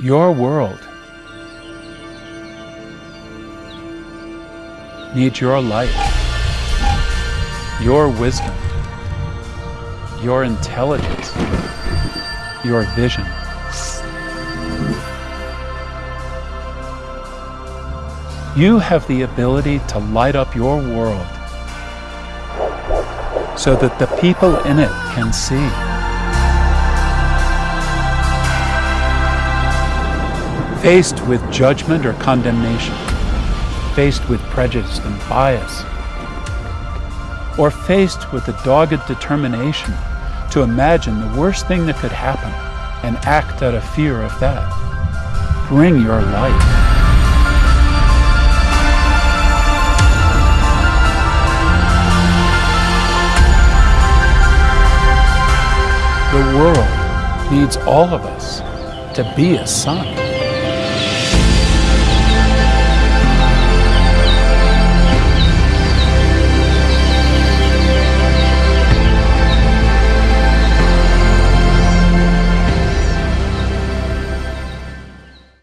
Your world needs your light, your wisdom, your intelligence, your vision. You have the ability to light up your world so that the people in it can see. Faced with judgment or condemnation, faced with prejudice and bias, or faced with a dogged determination to imagine the worst thing that could happen and act out of fear of that, bring your light. The world needs all of us to be a sun.